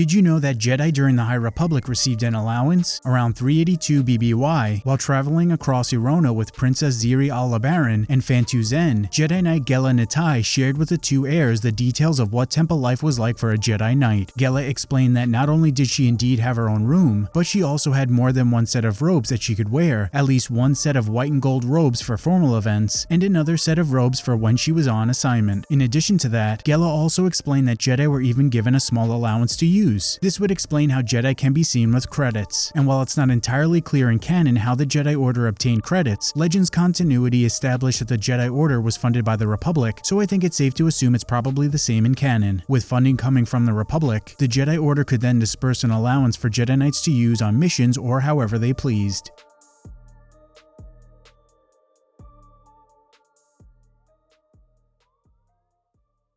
Did you know that Jedi during the High Republic received an allowance, around 382 BBY, while traveling across E'ronoh with Princess Xiri A'lbaran and Phan-tu Zenn? Jedi Knight Gella Nattai shared with the two heirs the details of what temple life was like for a Jedi Knight. Gella explained that not only did she indeed have her own room, but she also had more than one set of robes that she could wear, at least one set of white and gold robes for formal events, and another set of robes for when she was on assignment. In addition to that, Gella also explained that Jedi were even given a small allowance to use. This would explain how Jedi can be seen with credits, and while it's not entirely clear in canon how the Jedi Order obtained credits, Legends continuity established that the Jedi Order was funded by the Republic, so I think it's safe to assume it's probably the same in canon. With funding coming from the Republic, the Jedi Order could then disperse an allowance for Jedi Knights to use on missions or however they pleased.